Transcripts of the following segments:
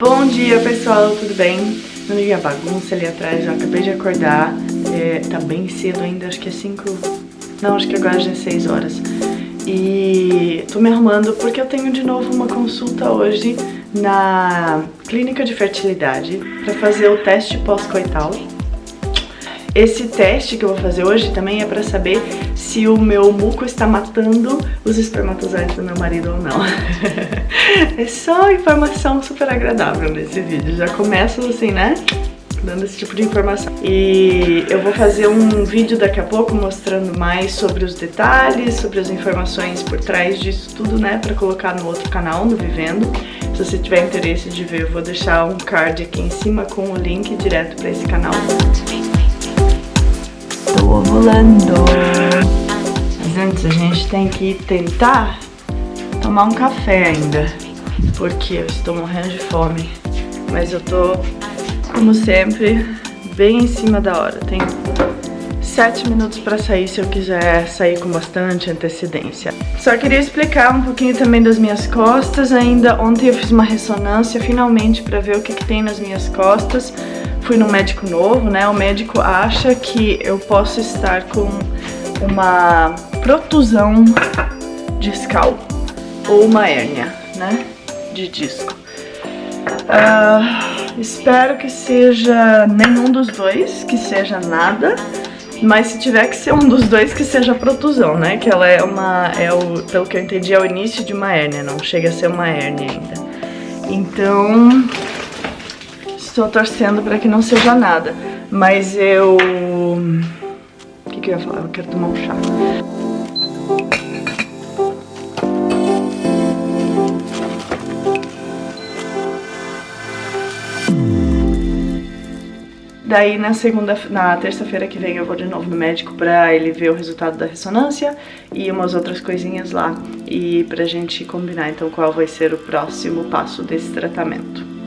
Bom dia pessoal, tudo bem? Não liguei a bagunça ali atrás, já acabei de acordar. É, Tá bem cedo ainda, acho que é 5... Não, acho que agora já é 6 horas. E tô me arrumando porque eu tenho de novo uma consulta hoje na clínica de fertilidade Pra fazer o teste pós-coital. Esse teste que eu vou fazer hoje também é pra saber se o meu muco está matando os espermatozoides do meu marido ou não. é só informação super agradável nesse vídeo. Já começo assim, né? dando esse tipo de informação. E eu vou fazer um vídeo daqui a pouco mostrando mais sobre os detalhes, sobre as informações por trás disso tudo, né, pra colocar no outro canal, no Vivendo. Se você tiver interesse de ver, eu vou deixar um card aqui em cima com o link direto pra esse canal ovulando. Mas antes a gente tem que tentar tomar um café ainda, porque eu estou morrendo de fome. Mas eu tô, como sempre, bem em cima da hora. Tenho sete minutos para sair se eu quiser sair com bastante antecedência. Só queria explicar um pouquinho também das minhas costas ainda. Ontem eu fiz uma ressonância finalmente para ver o que, que tem nas minhas costas fui no médico novo, né? O médico acha que eu posso estar com uma protusão discal ou uma hérnia, né? De disco. Uh, espero que seja nenhum dos dois, que seja nada. Mas se tiver que ser um dos dois, que seja protusão, né? Que ela é uma, é o, pelo que eu entendi, é o início de uma hérnia, não chega a ser uma hérnia ainda. Então, Estou torcendo para que não seja nada. Mas eu... Que eu ia falar? Eu quero tomar um chá. Daí na segunda, na terça-feira que vem eu vou de novo no médico pra ele ver o resultado da ressonância e umas outras coisinhas lá e pra gente combinar então qual vai ser o próximo passo desse tratamento.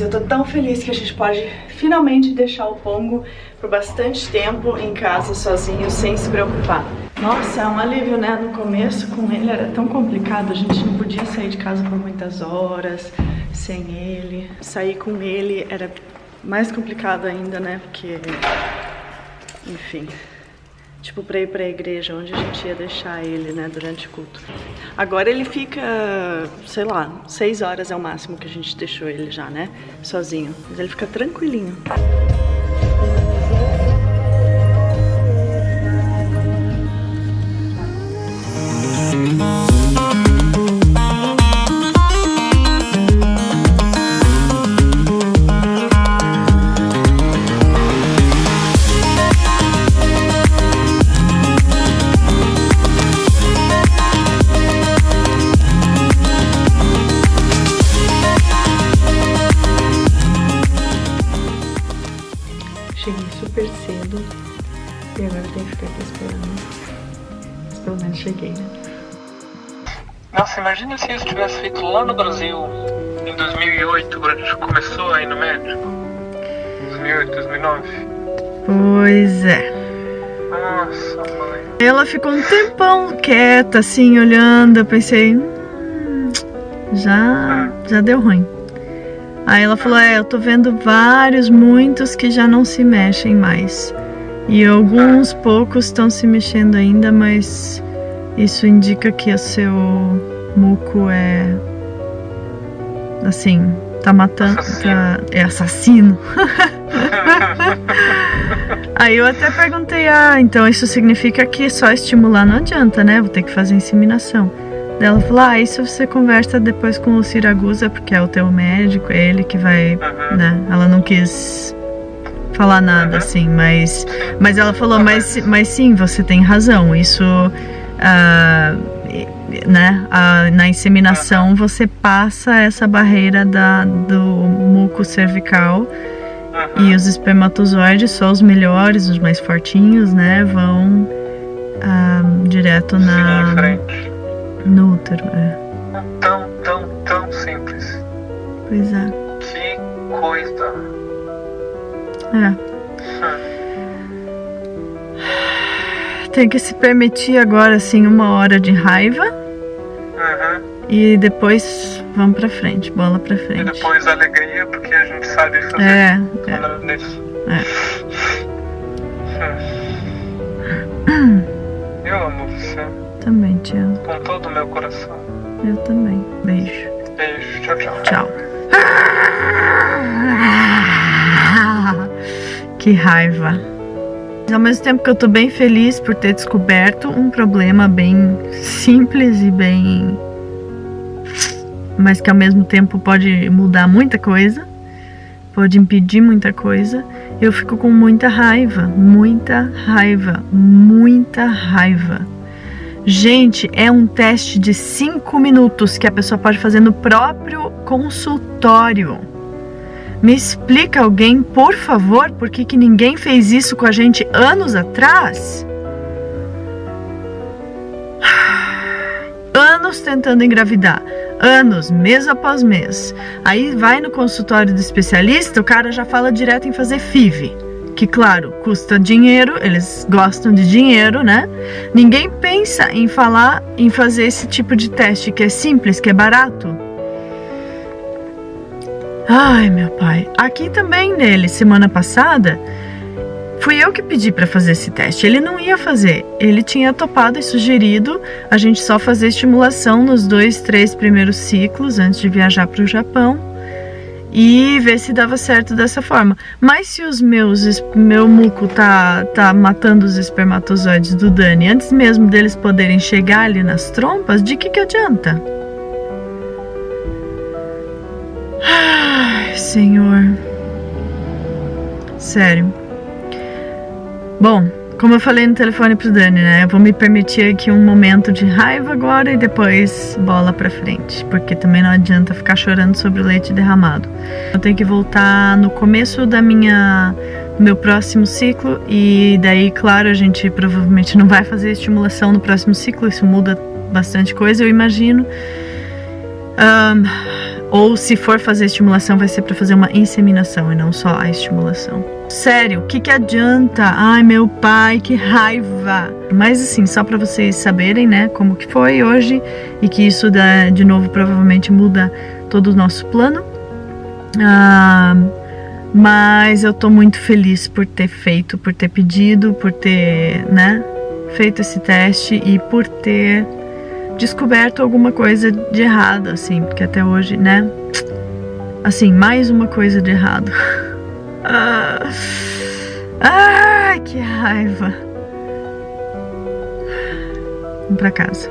Eu tô tão feliz que a gente pode finalmente deixar o Pongo por bastante tempo em casa sozinho, sem se preocupar. Nossa, é um alívio, né? No começo com ele era tão complicado, a gente não podia sair de casa por muitas horas sem ele. Sair com ele era mais complicado ainda, né? Porque, enfim, tipo, pra ir pra igreja, onde a gente ia deixar ele, né, durante o culto. Agora ele fica, sei lá, seis horas é o máximo que a gente deixou ele já, né, sozinho. Mas ele fica tranquilinho. Cheguei, né? Nossa, imagina se isso tivesse feito lá no Brasil em 2008, quando a gente começou aí no médico. 2008, 2009. Pois é. Nossa, mãe. Ela ficou um tempão quieta, assim, olhando. Eu pensei, hum, já, já deu ruim. Aí ela falou, é, eu tô vendo vários, muitos que já não se mexem mais. E alguns poucos estão se mexendo ainda, mas isso indica que o seu muco é assim, tá matando, tá, é assassino. Aí eu até perguntei, ah, então isso significa que só estimular não adianta, né? Vou ter que fazer inseminação. Daí ela falou, ah, isso você conversa depois com o Siragusa, porque é o teu médico, é ele que vai, né? Ela não quis falar nada, assim, mas, mas ela falou, mas, mas sim, você tem razão, isso, uh, né, uh, na inseminação você passa essa barreira da, do muco cervical e os espermatozoides, só os melhores, os mais fortinhos, né, vão uh, direto na, no útero, é. Tão, tão, tão simples. Pois é. Que coisa. É. Tem que se permitir agora, assim, uma hora de raiva. Uhum. E depois vamos pra frente, bola pra E frente. depois alegria, porque a gente sabe fazer É, é. nada disso. é. Eu amo você Também te amo. com todo o meu coração. Eu também. Beijo. Beijo, tchau, tchau. Tchau. Que raiva. Ao mesmo tempo que eu tô bem feliz por ter descoberto um problema bem simples e bem. Mas que ao mesmo tempo pode mudar muita coisa, pode impedir muita coisa, eu fico com muita raiva, muita raiva, muita raiva. Gente, é um teste de 5 minutos que a pessoa pode fazer no próprio consultório. Me explica alguém, por favor, por que, que ninguém fez isso com a gente anos atrás? Anos tentando engravidar, anos, mês após mês. Aí vai no consultório do especialista, o cara já fala direto em fazer FIV. Que, claro, custa dinheiro, eles gostam de dinheiro, né? Ninguém pensa em falar em fazer esse tipo de teste que é simples, que é barato. Ai, meu pai. Aqui também nele, semana passada, fui eu que pedi para fazer esse teste. Ele não ia fazer. Ele tinha topado e sugerido a gente só fazer estimulação nos dois, três primeiros ciclos antes de viajar para o Japão e ver se dava certo dessa forma. Mas se os meus meu muco tá tá matando os espermatozoides do Dani antes mesmo deles poderem chegar ali nas trompas, de que que adianta? Senhor. Sério. Bom, como eu falei no telefone pro Dani, né? Eu vou me permitir aqui um momento de raiva agora e depois bola pra frente. Porque também não adianta ficar chorando sobre o leite derramado. Eu tenho que voltar no começo da minha. meu próximo ciclo. E daí, claro, a gente provavelmente não vai fazer estimulação no próximo ciclo. Isso muda bastante coisa, eu imagino. Ahn. Ou se for fazer estimulação, vai ser para fazer uma inseminação e não só a estimulação. Sério, o que, que adianta? Ai, meu pai, que raiva! Mas assim, só para vocês saberem, né, como que foi hoje e que isso dá, de novo provavelmente muda todo o nosso plano. Ah, mas eu tô muito feliz por ter feito, por ter pedido, por ter, né, feito esse teste e por ter descoberto alguma coisa de errado, assim, porque até hoje, né? Assim, mais uma coisa de errado. ah, ah, que raiva. Vamos pra casa.